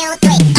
two, three.